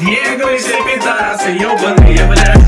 Негры все пидорасы, ёбаные, блядь Негры все пидорасы, будем